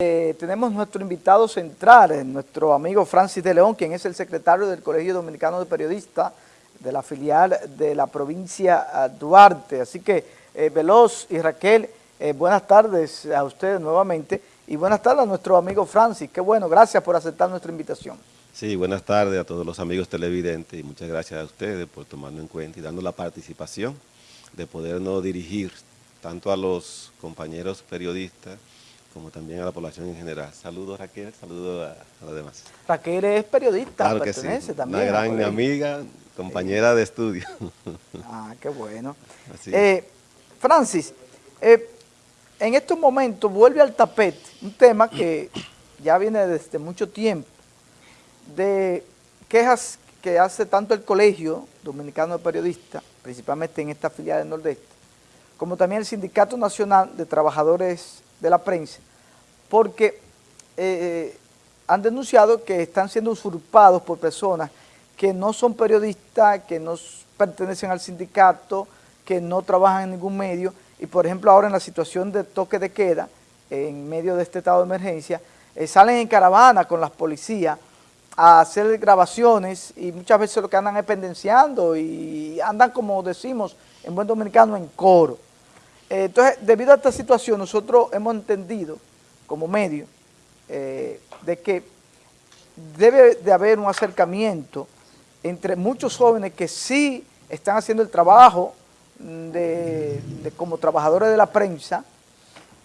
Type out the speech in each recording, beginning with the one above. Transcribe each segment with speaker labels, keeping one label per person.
Speaker 1: Eh, tenemos nuestro invitado central, nuestro amigo Francis de León, quien es el secretario del Colegio Dominicano de Periodistas de la filial de la provincia ah, Duarte. Así que, eh, Veloz y Raquel, eh, buenas tardes a ustedes nuevamente y buenas tardes a nuestro amigo Francis. Qué bueno, gracias por aceptar nuestra invitación.
Speaker 2: Sí, buenas tardes a todos los amigos televidentes y muchas gracias a ustedes por tomarnos en cuenta y dando la participación de podernos dirigir tanto a los compañeros periodistas como también a la población en general. Saludos Raquel, saludos a, los demás.
Speaker 1: Raquel es periodista,
Speaker 2: claro pertenece también. Una gran amiga, compañera de estudio.
Speaker 1: Ah, qué bueno. Eh, Francis, eh, en estos momentos vuelve al tapete un tema que ya viene desde mucho tiempo, de quejas que hace tanto el Colegio Dominicano de Periodistas, principalmente en esta filial del Nordeste, como también el Sindicato Nacional de Trabajadores de la Prensa, porque eh, eh, han denunciado que están siendo usurpados por personas que no son periodistas, que no pertenecen al sindicato, que no trabajan en ningún medio, y por ejemplo ahora en la situación de toque de queda, en medio de este estado de emergencia, eh, salen en caravana con las policías a hacer grabaciones y muchas veces lo que andan es pendenciando y andan, como decimos en buen dominicano, en coro. Entonces, debido a esta situación, nosotros hemos entendido como medio eh, de que debe de haber un acercamiento entre muchos jóvenes que sí están haciendo el trabajo de, como trabajadores de la prensa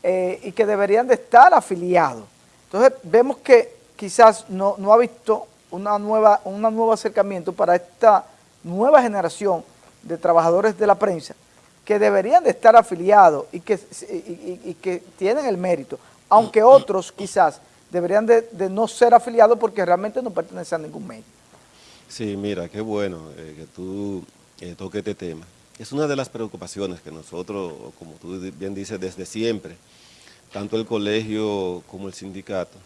Speaker 1: eh, y que deberían de estar afiliados. Entonces, vemos que quizás no, ha visto una nueva, un nuevo acercamiento para esta nueva generación de trabajadores de la prensa que deberían de estar afiliados y que, y, que tienen el mérito, aunque otros quizás deberían de, no ser afiliados porque realmente no pertenecen a ningún medio.
Speaker 2: Sí, mira, qué bueno eh, que tú eh, toques este tema. Es una de las preocupaciones que nosotros, como tú bien dices, desde siempre, tanto el colegio como el sindicato,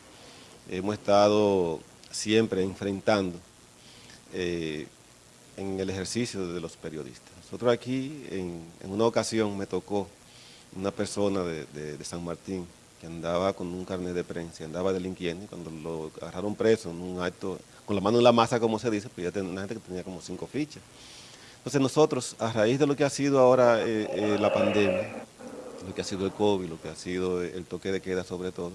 Speaker 2: hemos estado siempre enfrentando eh, en el ejercicio de los periodistas. Nosotros aquí, en, una ocasión, me tocó una persona de, San Martín que andaba con un carnet de prensa, andaba delinquiendo, y cuando lo agarraron preso en un acto, con la mano en la masa, como se dice, pues ya tenía una gente que tenía como cinco fichas. Entonces nosotros, a raíz de lo que ha sido ahora eh, eh, la pandemia, lo que ha sido el COVID, lo que ha sido el toque de queda sobre todo,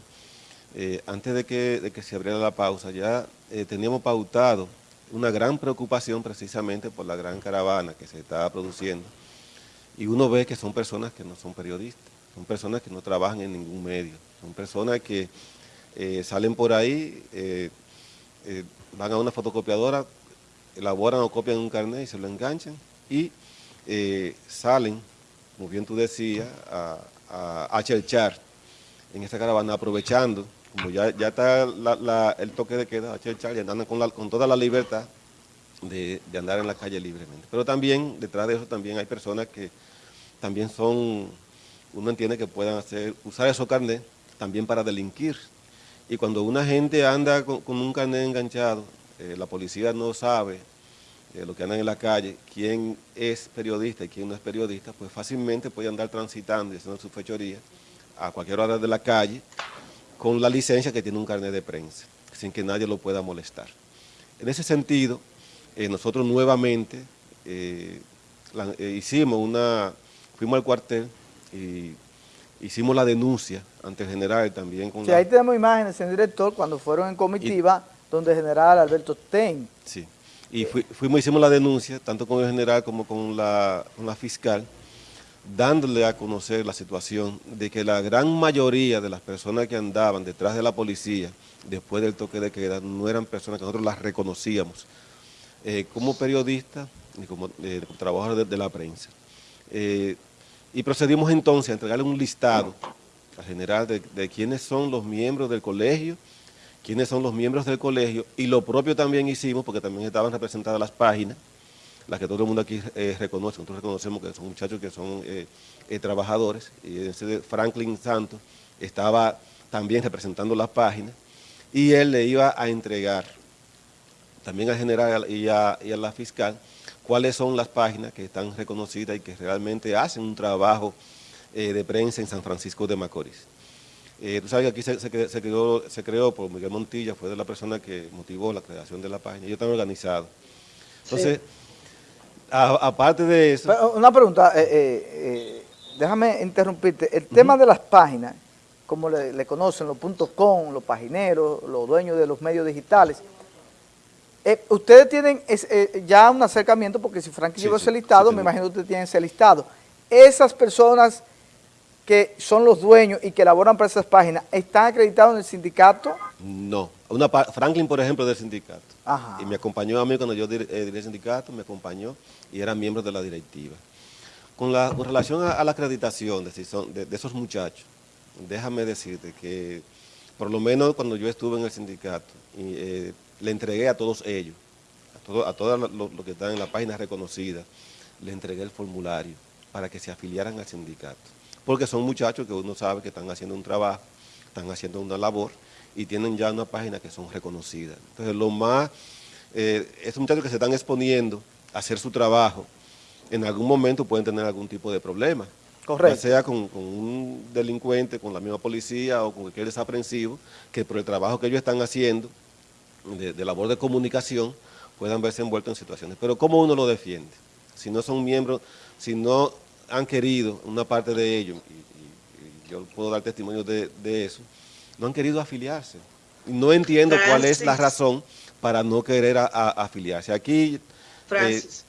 Speaker 2: eh, antes de que, se abriera la pausa, ya eh, teníamos pautado una gran preocupación precisamente por la gran caravana que se estaba produciendo. Y uno ve que son personas que no son periodistas, son personas que no trabajan en ningún medio, son personas que eh, salen por ahí, van a una fotocopiadora, elaboran o copian un carnet y se lo enganchan y salen, como bien tú decías, a, a, a chelchar en esta caravana aprovechando como ya, está el toque de queda, y andan con, con toda la libertad de, andar en la calle libremente. Pero también, detrás de eso también hay personas que también son, uno entiende que puedan hacer, usar esos carnet también para delinquir. Y cuando una gente anda con, un carnet enganchado, eh, la policía no sabe eh, lo que andan en la calle, quién es periodista y quién no es periodista, pues fácilmente puede andar transitando y haciendo su fechoría a cualquier hora de la calle con la licencia que tiene un carnet de prensa, sin que nadie lo pueda molestar. En ese sentido, eh, nosotros nuevamente hicimos una, fuimos al cuartel y hicimos la denuncia ante el general también. Con
Speaker 1: sí, ahí tenemos imágenes, señor director, cuando fueron en comitiva, donde el general Alberto Ten.
Speaker 2: Sí, y fuimos, hicimos la denuncia, tanto con el general como con la, con la fiscal, dándole a conocer la situación de que la gran mayoría de las personas que andaban detrás de la policía después del toque de queda no eran personas que nosotros las reconocíamos eh, como periodistas y como eh, trabajadores de, la prensa. Eh, y procedimos entonces a entregarle un listado al general de, quiénes son los miembros del colegio, quiénes son los miembros del colegio y lo propio también hicimos porque también estaban representadas las páginas las que todo el mundo aquí eh, reconoce, nosotros reconocemos que son muchachos que son eh, eh, trabajadores, y Franklin Santos estaba también representando las páginas, y él le iba a entregar también al general y a, la fiscal cuáles son las páginas que están reconocidas y que realmente hacen un trabajo de prensa en San Francisco de Macorís. Eh, tú sabes que aquí se, creó, se creó por Miguel Montilla, fue de la persona que motivó la creación de la página. Ellos están organizados. Entonces, aparte de eso...
Speaker 1: una pregunta, eh, eh, déjame interrumpirte. El tema de las páginas, como le, conocen, los puntos .com, los pagineros, los dueños de los medios digitales, ustedes tienen ya un acercamiento, porque si Frankie llegó ese listado, me imagino que ustedes tienen ese listado. Esas personas que son los dueños y que elaboran para esas páginas, ¿están acreditados en el sindicato?
Speaker 2: No. Una Franklin, por ejemplo, del sindicato. Y me acompañó a mí cuando yo dirigí eh, el sindicato, me acompañó y era miembro de la directiva. Con, la, relación a, la acreditación de, de, esos muchachos, déjame decirte que por lo menos cuando yo estuve en el sindicato, y, eh, le entregué a todos ellos, a, todos los lo que están en la página reconocida, le entregué el formulario para que se afiliaran al sindicato porque son muchachos que uno sabe que están haciendo un trabajo, están haciendo una labor y tienen ya una página que son reconocidas. Entonces, lo más, eh, estos muchachos que se están exponiendo a hacer su trabajo, en algún momento pueden tener algún tipo de problema.
Speaker 1: Correcto.
Speaker 2: Ya sea con, un delincuente, con la misma policía o con cualquier desaprensivo, que por el trabajo que ellos están haciendo, de, de labor de comunicación, puedan verse envueltos en situaciones. Pero ¿cómo uno lo defiende? Si no son miembros, si no han querido, una parte de ellos, y, yo puedo dar testimonio de, eso, no han querido afiliarse. No entiendo cuál es la razón para no querer afiliarse. Aquí...
Speaker 3: Francis.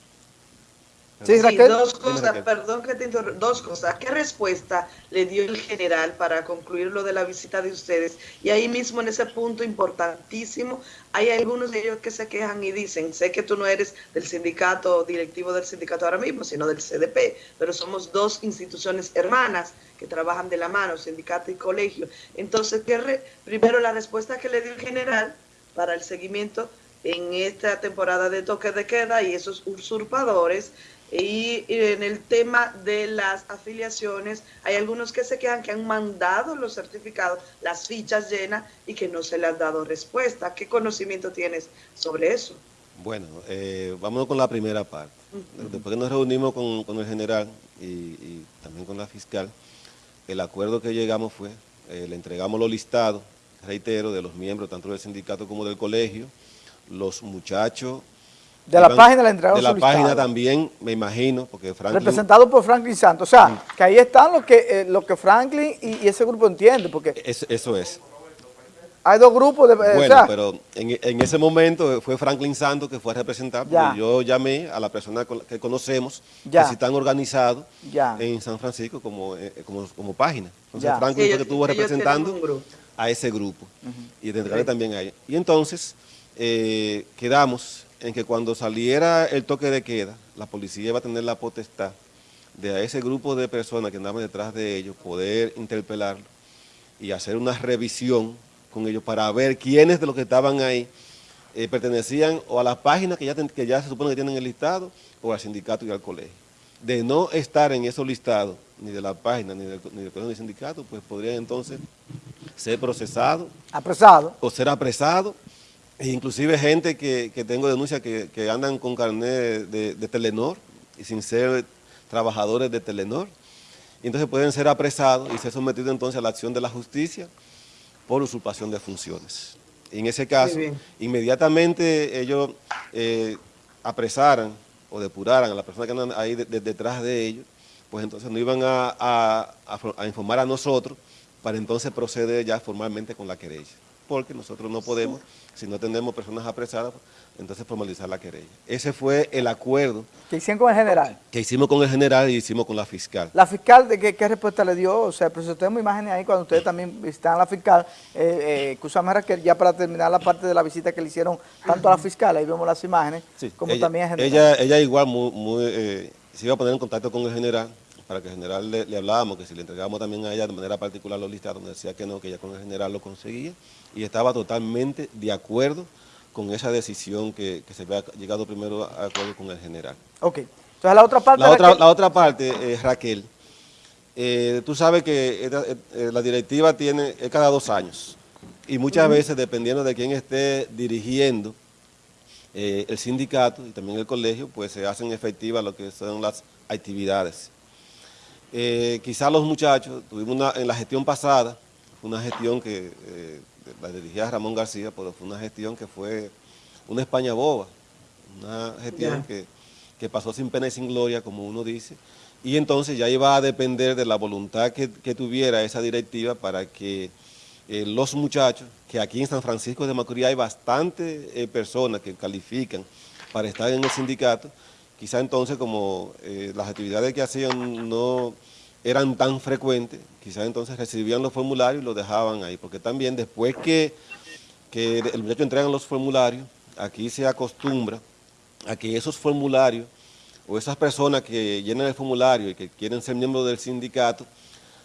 Speaker 3: Sí, dos cosas, perdón que te interrumpa, dos cosas. ¿Qué respuesta le dio el general para concluir lo de la visita de ustedes? Y ahí mismo en ese punto importantísimo, hay algunos de ellos que se quejan y dicen, sé que tú no eres del sindicato, directivo del sindicato ahora mismo, sino del CDP, pero somos dos instituciones hermanas que trabajan de la mano, sindicato y colegio. Entonces, ¿qué primero la respuesta que le dio el general para el seguimiento en esta temporada de toque de queda y esos usurpadores y, en el tema de las afiliaciones, hay algunos que se quedan que han mandado los certificados, las fichas llenas y que no se les ha dado respuesta. ¿Qué conocimiento tienes sobre eso?
Speaker 2: Bueno, eh, vámonos con la primera parte. Después que nos reunimos con, el general y, también con la fiscal, el acuerdo que llegamos fue, eh, le entregamos los listados, reitero, de los miembros tanto del sindicato como del colegio, los muchachos
Speaker 1: de la página la entregaron
Speaker 2: De la página también, me imagino, porque
Speaker 1: Franklin... Representado por Franklin Santos. O sea, que ahí están lo que, eh, lo que Franklin y, ese grupo entienden, porque...
Speaker 2: eso es.
Speaker 1: Hay dos grupos de...
Speaker 2: Eh, bueno, pero en, ese momento fue Franklin Santos que fue representado, yo llamé a la persona que conocemos, que sí están organizados en San Francisco como, eh, como, página. Entonces Franklin fue que estuvo representando a ese grupo. Y de también a ellos. Y entonces quedamos en que cuando saliera el toque de queda, la policía iba a tener la potestad de a ese grupo de personas que andaban detrás de ellos, poder interpelarlo y hacer una revisión con ellos para ver quiénes de los que estaban ahí eh, pertenecían o a las páginas que ya, que ya se supone que tienen el listado o al sindicato y al colegio. De no estar en esos listados, ni de la página, ni del, ni del colegio ni del sindicato, pues podrían entonces ser procesados.
Speaker 1: Apresado.
Speaker 2: O ser apresado e inclusive gente que, tengo denuncia que, andan con carnet de, Telenor y sin ser trabajadores de Telenor. Y entonces pueden ser apresados y ser sometidos entonces a la acción de la justicia por usurpación de funciones. en ese caso, inmediatamente ellos eh, apresaran o depuraran a la persona que andan ahí detrás de ellos, pues entonces nos iban a informar a nosotros para entonces proceder ya formalmente con la querella porque nosotros no podemos, si no tenemos personas apresadas, entonces formalizar la querella. Ese fue el acuerdo.
Speaker 1: ¿Que hicieron con el general?
Speaker 2: Que hicimos con el general y hicimos con la fiscal.
Speaker 1: ¿La fiscal de qué, respuesta le dio? O sea, si tenemos imágenes ahí cuando ustedes también visitan a la fiscal, eh, eh, ya para terminar la parte de la visita que le hicieron tanto a la fiscal, ahí vemos las imágenes, como también al
Speaker 2: general. Ella, ella igual muy, eh, se iba a poner en contacto con el general, para que el general le, hablábamos, que si le entregábamos también a ella de manera particular los listados, donde decía que no, que ella con el general lo conseguía, y estaba totalmente de acuerdo con esa decisión que, se había llegado primero a acuerdo con el general.
Speaker 1: Ok. Entonces la otra parte...
Speaker 2: La, otra, la otra parte, eh, Raquel, eh, tú sabes que eh, la directiva tiene es cada dos años y muchas veces, dependiendo de quién esté dirigiendo el sindicato y también el colegio, pues se hacen efectivas lo que son las actividades. Quizás los muchachos, tuvimos una, en la gestión pasada, fue una gestión que eh, la dirigía Ramón García, pero fue una gestión que fue una España boba, una gestión que, pasó sin pena y sin gloria, como uno dice, y entonces ya iba a depender de la voluntad que, tuviera esa directiva para que eh, los muchachos, que aquí en San Francisco de Macorís hay bastantes eh, personas que califican para estar en el sindicato, quizá entonces como eh, las actividades que hacían no eran tan frecuentes, quizá entonces recibían los formularios y los dejaban ahí, porque también después que, que el muchacho entregan los formularios, aquí se acostumbra a que esos formularios o esas personas que llenan el formulario y que quieren ser miembros del sindicato,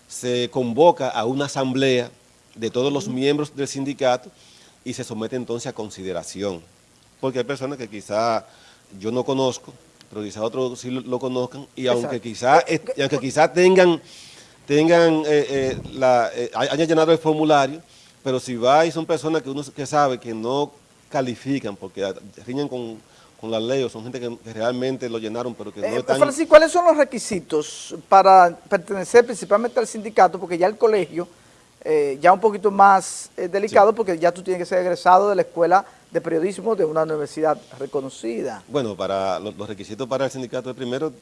Speaker 2: se convoca a una asamblea de todos los miembros del sindicato y se somete entonces a consideración. Porque hay personas que quizá yo no conozco, pero quizá otros sí lo, conozcan, y aunque quizá, aunque quizá tengan, tengan eh, eh, la, eh, hayan llenado el formulario, pero si va y son personas que uno que sabe que no califican porque riñen con, con la ley o son gente que, realmente lo llenaron pero que no eh, están...
Speaker 1: Francis, ¿cuáles son los requisitos para pertenecer principalmente al sindicato? Porque ya el colegio, eh, ya un poquito más eh, delicado porque ya tú tienes que ser egresado de la escuela de periodismo de una universidad reconocida.
Speaker 2: Bueno, para los, requisitos para el sindicato es primero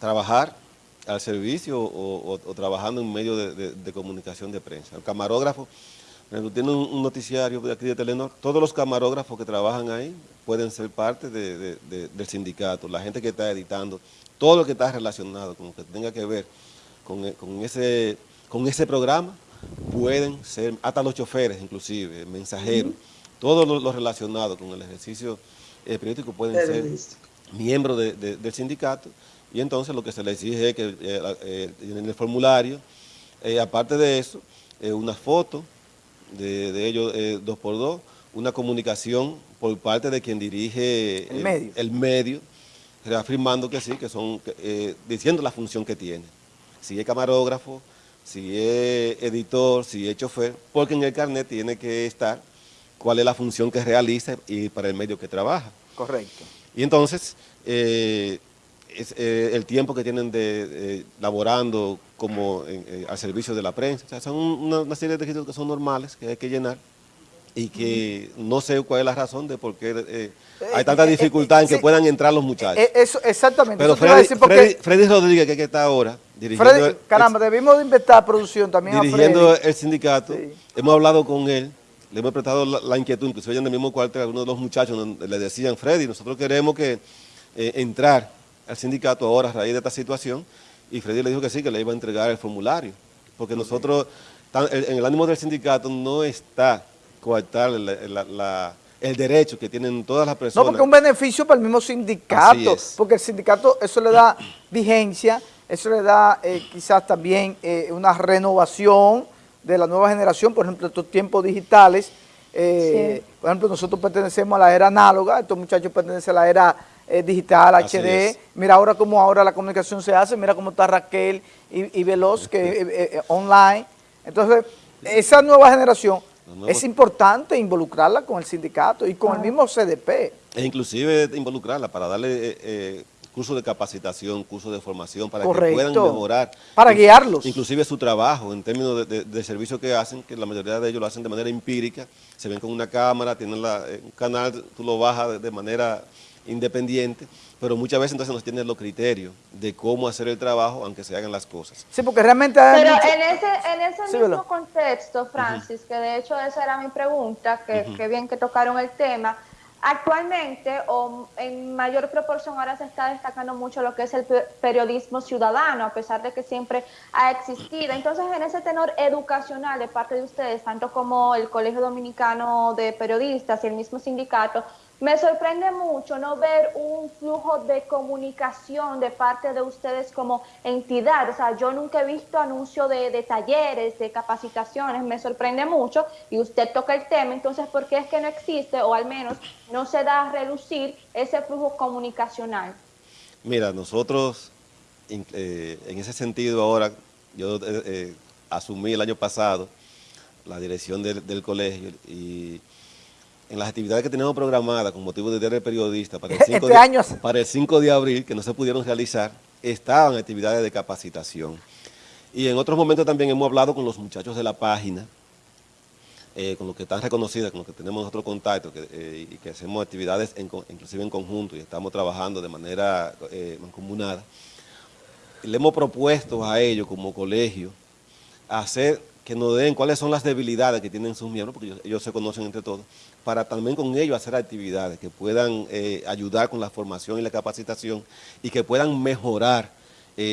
Speaker 2: trabajar al servicio o, trabajando en medio de, comunicación de prensa. El camarógrafo tiene un, noticiario de aquí de Telenor, todos los camarógrafos que trabajan ahí pueden ser parte del sindicato, la gente que está editando, todo lo que está relacionado con lo que tenga que ver con, ese, con ese programa, pueden ser, hasta los choferes inclusive, mensajeros, todo lo, relacionado con el ejercicio eh, periodístico pueden ser miembros del sindicato y entonces lo que se les exige es que eh, eh, en el formulario, aparte de eso, una foto, de, ellos eh, dos por dos, una comunicación por parte de quien dirige
Speaker 1: el,
Speaker 2: medio. reafirmando que sí, que son, eh, diciendo la función que tiene. Si es camarógrafo, si es editor, si es chofer, porque en el carnet tiene que estar cuál es la función que realiza y para el medio que trabaja.
Speaker 1: Correcto.
Speaker 2: Y entonces, eh, es, el tiempo que tienen de laborando como eh, al servicio de la prensa. O sea, son una, serie de requisitos que son normales, que hay que llenar y que no sé cuál es la razón de por qué eh, hay tanta dificultad en que puedan entrar los muchachos.
Speaker 1: Eh, eso, exactamente.
Speaker 2: Pero Freddy, Rodríguez, que, está ahora,
Speaker 1: dirigiendo... caramba, debimos de inventar producción también
Speaker 2: Dirigiendo el sindicato, hemos hablado con él, le hemos prestado la, inquietud, inclusive en el mismo cuartel, algunos de los muchachos le decían, Freddy, nosotros queremos que entrar al sindicato ahora a raíz de esta situación, y Freddy le dijo que sí, que le iba a entregar el formulario, porque nosotros, en el ánimo del sindicato no está coartar el derecho que tienen todas las personas.
Speaker 1: No, porque es un beneficio para el mismo sindicato, porque el sindicato eso le da vigencia, eso le da eh, quizás también eh, una renovación de la nueva generación, por ejemplo, estos tiempos digitales, eh, por ejemplo, nosotros pertenecemos a la era análoga, estos muchachos pertenecen a la era eh, digital, HD. Mira ahora cómo ahora la comunicación se hace, mira cómo está Raquel y, Veloz, que eh, eh, online. Entonces, esa nueva generación es importante involucrarla con el sindicato y con el mismo CDP.
Speaker 2: E inclusive involucrarla para darle cursos de capacitación, cursos de formación, para que puedan mejorar.
Speaker 1: Para guiarlos.
Speaker 2: Inclusive su trabajo en términos de, servicio que hacen, que la mayoría de ellos lo hacen de manera empírica, se ven con una cámara, tienen un canal, tú lo bajas de manera independiente, pero muchas veces entonces no tienen los criterios de cómo hacer el trabajo, aunque se hagan las cosas.
Speaker 4: Sí, porque realmente... Pero en ese, en ese mismo contexto, Francis, que de hecho esa era mi pregunta, que, bien que tocaron el tema, Actualmente, o en mayor proporción, ahora se está destacando mucho lo que es el periodismo ciudadano, a pesar de que siempre ha existido. Entonces, en ese tenor educacional de parte de ustedes, tanto como el Colegio Dominicano de Periodistas y el mismo sindicato, me sorprende mucho no ver un flujo de comunicación de parte de ustedes como entidad. O sea, yo nunca he visto anuncio de, talleres, de capacitaciones, me sorprende mucho y usted toca el tema. Entonces, ¿por qué es que no existe o al menos no se da a relucir ese flujo comunicacional?
Speaker 2: Mira, nosotros eh, en ese sentido ahora, yo eh, eh, asumí el año pasado la dirección del colegio y en las actividades que teníamos programadas con motivo de Día del Periodista para el, 5 este de, para el 5 de abril, que no se pudieron realizar, estaban actividades de capacitación. Y en otros momentos también hemos hablado con los muchachos de la página, eh, con los que están reconocidos, con los que tenemos otro contacto eh, y que hacemos actividades inclusive en conjunto y estamos trabajando de manera eh, mancomunada, le hemos propuesto a ellos como colegio hacer que nos den cuáles son las debilidades que tienen sus miembros, porque ellos, se conocen entre todos, para también con ellos hacer actividades que puedan ayudar con la formación y la capacitación y que puedan mejorar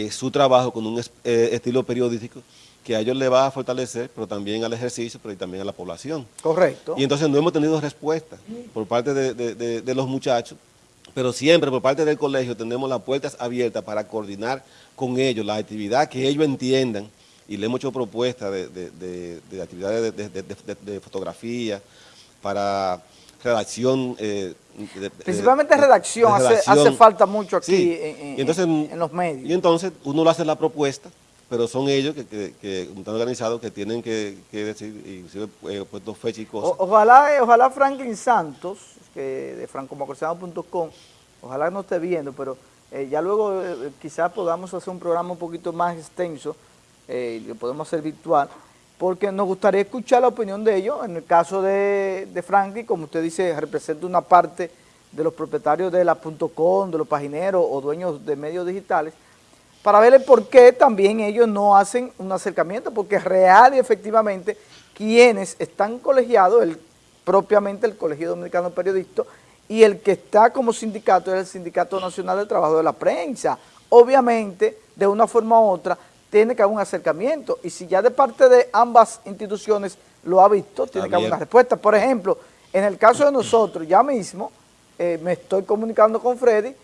Speaker 2: su trabajo con un estilo periodístico que a ellos les va a fortalecer, pero también al ejercicio, pero también a la población.
Speaker 1: Correcto.
Speaker 2: Y entonces no hemos tenido respuesta por parte de, los muchachos, pero siempre por parte del colegio tenemos las puertas abiertas para coordinar con ellos la actividad que ellos entiendan y le hemos hecho propuestas de, actividades de, fotografía, para redacción.
Speaker 1: Eh, Principalmente redacción, hace, falta mucho aquí en, los medios.
Speaker 2: Y entonces uno le hace la propuesta pero son ellos que, que, que están organizados que tienen que, decir, inclusive he puesto fecha y cosas.
Speaker 1: ojalá, eh, ojalá Franklin Santos, que de francomacorsano.com, ojalá no esté viendo, pero eh, ya luego eh, quizás podamos hacer un programa un poquito más extenso, y lo podemos hacer virtual, porque nos gustaría escuchar la opinión de ellos. En el caso de, de como usted dice, representa una parte de los propietarios de la .com, de los pagineros o dueños de medios digitales, para ver por qué también ellos no hacen un acercamiento, porque real y efectivamente quienes están colegiados, el, propiamente el Colegio Dominicano de Periodistas, y el que está como sindicato es el Sindicato Nacional del Trabajo de la Prensa. Obviamente, de una forma u otra, tiene que haber un acercamiento, y si ya de parte de ambas instituciones lo ha visto, tiene que haber una respuesta. Por ejemplo, en el caso de nosotros, ya mismo, eh, me estoy comunicando con Freddy,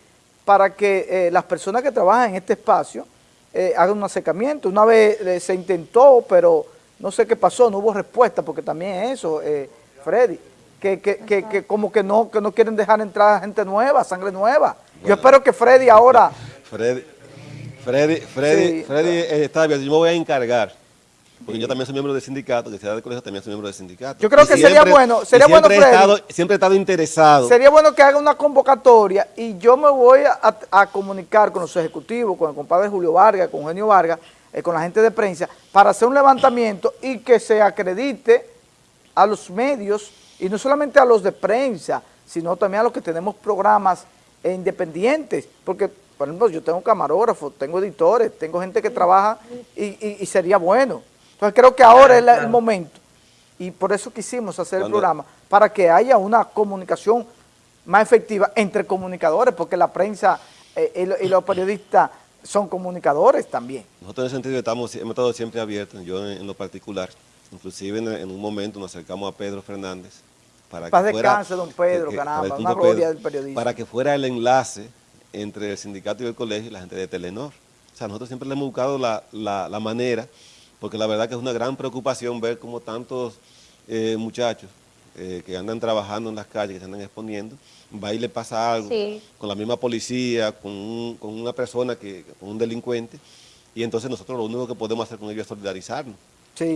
Speaker 1: para que eh, las personas que trabajan en este espacio eh, hagan un acercamiento. Una vez eh, se intentó, pero no sé qué pasó, no hubo respuesta, porque también eso, Freddy, que, que, que, como que no, que no quieren dejar entrar gente nueva, sangre nueva. Yo espero que Freddy ahora...
Speaker 2: Freddy, Freddy, Freddy, Freddy está bien, yo me voy a encargar porque yo también soy miembro del sindicato, que sea del colegio también soy miembro del sindicato.
Speaker 1: Yo creo que sería bueno, sería bueno,
Speaker 2: Freddy, he estado, siempre he estado interesado.
Speaker 1: Sería bueno que haga una convocatoria y yo me voy a, comunicar con los ejecutivos, con el compadre Julio Vargas, con Eugenio Vargas, eh, con la gente de prensa, para hacer un levantamiento y que se acredite a los medios, y no solamente a los de prensa, sino también a los que tenemos programas independientes, porque, por ejemplo, yo tengo camarógrafos, tengo editores, tengo gente que trabaja y sería bueno. Entonces creo que ahora es el momento y por eso quisimos hacer el programa, para que haya una comunicación más efectiva entre comunicadores, porque la prensa eh, y, los periodistas son comunicadores también.
Speaker 2: Nosotros en ese sentido estamos, hemos estado siempre abiertos, yo en, lo particular, inclusive en, un momento nos acercamos a Pedro Fernández,
Speaker 1: para que fuera, don Pedro, caramba, una gloria del periodismo.
Speaker 2: Para que fuera el enlace entre el sindicato y el colegio y la gente de Telenor. O sea, nosotros siempre le hemos buscado la, la manera porque la verdad que es una gran preocupación ver cómo tantos eh, muchachos eh, que andan trabajando en las calles, que se andan exponiendo, va y le pasa algo con la misma policía, con, una persona, que, con un delincuente, y entonces nosotros lo único que podemos hacer con ellos es solidarizarnos.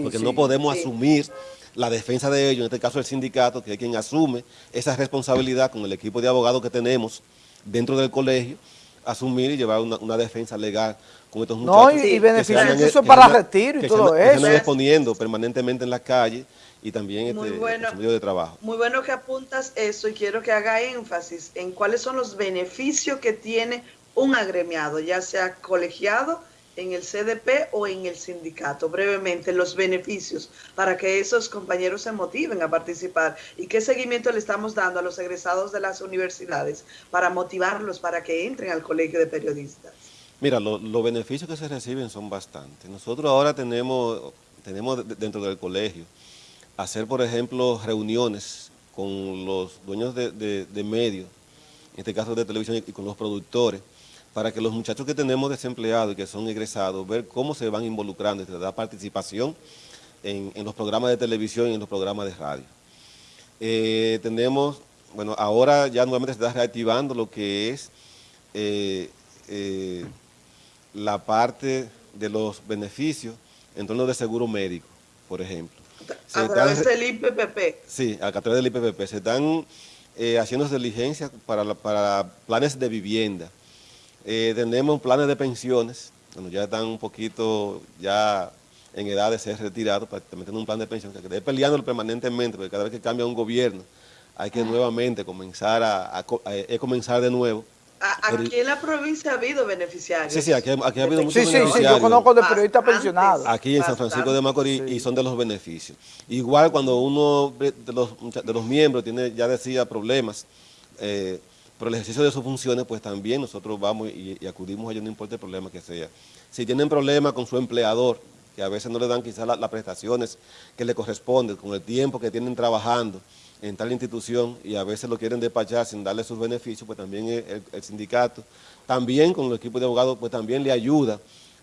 Speaker 2: porque no podemos asumir la defensa de ellos, en este caso el sindicato, que es quien asume esa responsabilidad con el equipo de abogados que tenemos dentro del colegio, asumir y llevar una defensa legal con estos muchachos.
Speaker 1: No, y, y beneficios para retiro y todo eso. Que
Speaker 2: se están exponiendo permanentemente en las calles y también este,
Speaker 3: bueno,
Speaker 2: medio de trabajo.
Speaker 3: Muy bueno que apuntas eso y quiero que haga énfasis en cuáles son los beneficios que tiene un agremiado, ya sea colegiado en el CDP o en el sindicato. Brevemente, los beneficios para que esos compañeros se motiven a participar y qué seguimiento le estamos dando a los egresados de las universidades para motivarlos para que entren al colegio de periodistas.
Speaker 2: Mira, los beneficios que se reciben son bastantes. Nosotros ahora tenemos, tenemos dentro del colegio hacer, por ejemplo, reuniones con los dueños de, medios, en este caso de televisión y con los productores, para que los muchachos que tenemos desempleados y que son egresados, ver cómo se van involucrando, y da participación en, los programas de televisión y en los programas de radio. Eh, tenemos, bueno, ahora ya nuevamente se está reactivando lo que es eh, eh, la parte de los beneficios en torno de seguro médico, por ejemplo.
Speaker 3: a través del IPPP.
Speaker 2: Sí, a través del IPPP. Se están haciendo diligencias para, para planes de vivienda. Eh, tenemos planes de pensiones bueno, ya están un poquito ya en edad de ser retirados, prácticamente en un plan de pensión, que quede peleándolo permanentemente, porque cada vez que cambia un gobierno hay que nuevamente comenzar a, comenzar de nuevo.
Speaker 3: Aquí en la provincia ha habido beneficiarios.
Speaker 2: Sí, sí, aquí, ha habido muchos
Speaker 1: sí,
Speaker 2: beneficiarios.
Speaker 1: Sí, sí, yo conozco de periodistas pensionados.
Speaker 2: Aquí en San Francisco de Macorís y son de los beneficios. Igual cuando uno de los, de los miembros tiene, ya decía, problemas eh, por el ejercicio de sus funciones, pues también nosotros vamos y, acudimos a ellos, no importa el problema que sea. Si tienen problemas con su empleador, que a veces no le dan quizás las prestaciones que le corresponden, con el tiempo que tienen trabajando, en tal institución y a veces lo quieren despachar sin darle sus beneficios, pues también el, sindicato, también con el equipo de abogados, pues también le ayuda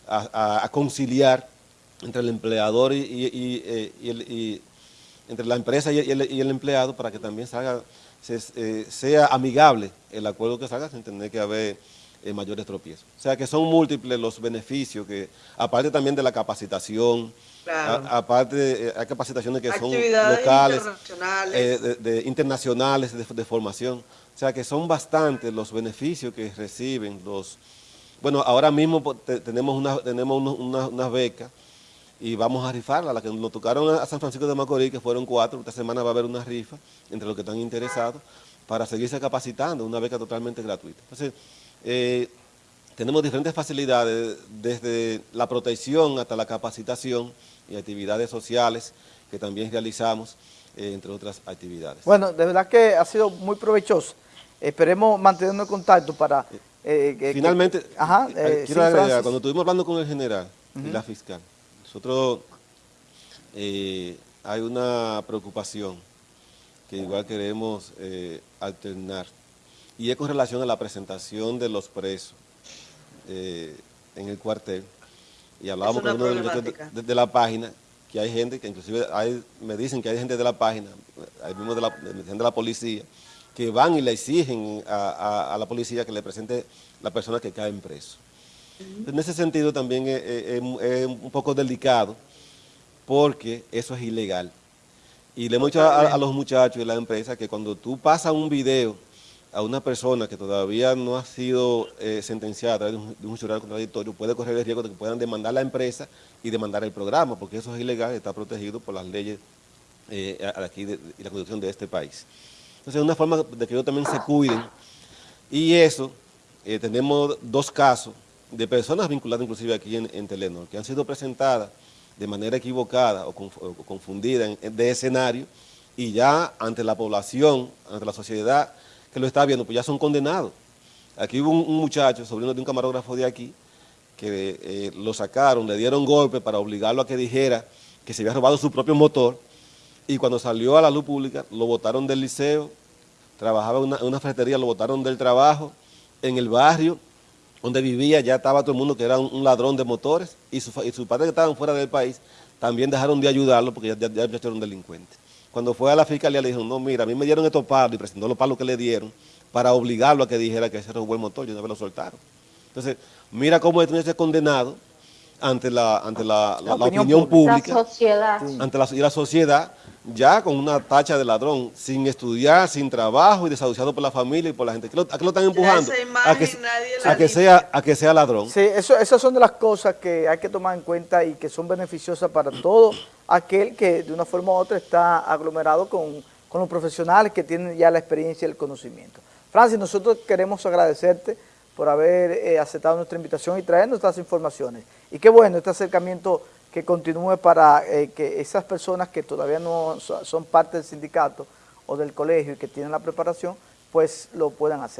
Speaker 2: a, conciliar entre el empleador y, eh, entre la empresa y el, empleado para que también salga, eh, sea amigable el acuerdo que salga sin tener que haber eh, mayores tropiezos. O sea que son múltiples los beneficios que, aparte también de la capacitación, aparte, eh, hay capacitaciones que son locales, internacionales, eh, de, internacionales de, formación. O sea que son bastantes los beneficios que reciben los... Bueno, ahora mismo tenemos una, tenemos unas becas y vamos a rifarla, la que nos tocaron a San Francisco de Macorís, que fueron cuatro, esta semana va a haber una rifa entre los que están interesados para seguirse capacitando, una beca totalmente gratuita. Entonces, eh, tenemos diferentes facilidades, desde la protección hasta la capacitación, y actividades sociales que también realizamos, eh, entre otras actividades.
Speaker 1: Bueno, de verdad que ha sido muy provechoso. Esperemos mantenernos en contacto para...
Speaker 2: Eh, Finalmente, ajá, quiero agregar, cuando estuvimos hablando con el general y la fiscal, nosotros hay una preocupación que igual queremos alternar, y es con relación a la presentación de los presos en el cuartel, y hablábamos con uno de, de, la página, que hay gente, que inclusive hay, me dicen que hay gente de la página, hay mismo de la, de la policía, que van y le exigen a, la policía que le presente la persona que cae en preso. En ese sentido también es, un poco delicado, porque eso es ilegal. Y le hemos dicho a, a los muchachos de la empresa que cuando tú pasas un video a una persona que todavía no ha sido eh, sentenciada a través de un, jurado contradictorio, puede correr el riesgo de que puedan demandar la empresa y demandar el programa, porque eso es ilegal y está protegido por las leyes eh, aquí y la constitución de este país. Entonces es una forma de que ellos también se cuiden y eso, eh, tenemos dos casos de personas vinculadas inclusive aquí en, Telenor, que han sido presentadas de manera equivocada o, confundida de escenario y ya ante la población, ante la sociedad, que lo está viendo, pues ya son condenados. Aquí hubo un, muchacho, sobrino de un camarógrafo de aquí, que eh, lo sacaron, le dieron golpe para obligarlo a que dijera que se había robado su propio motor, y cuando salió a la luz pública, lo botaron del liceo, trabajaba en una, una lo botaron del trabajo, en el barrio donde vivía ya estaba todo el mundo que era un, ladrón de motores, y, su, sus padres que estaban fuera del país también dejaron de ayudarlo porque ya, ya, ya era un delincuente. Cuando fue a la fiscalía le dijeron, no, mira, a mí me dieron estos palos y presentó los palos que le dieron para obligarlo a que dijera que ese era un buen motor y una vez lo soltaron. Entonces, mira cómo es ser condenado ante la, ante la, opinión, pública, la sociedad. ante la, y la sociedad, ya con una tacha de ladrón, sin estudiar, sin trabajo y desahuciado por la familia y por la gente. ¿A qué lo están empujando? a, que, sea, a que sea ladrón.
Speaker 1: Sí, eso, esas son de las cosas que hay que tomar en cuenta y que son beneficiosas para todo aquel que de una forma u otra está aglomerado con, con los profesionales que tienen ya la experiencia y el conocimiento. Francis, nosotros queremos agradecerte por haber eh, aceptado nuestra invitación y traernos estas informaciones. Y qué bueno este acercamiento que continúe para eh, que esas personas que todavía no son parte del sindicato o del colegio y que tienen la preparación, pues lo puedan hacer.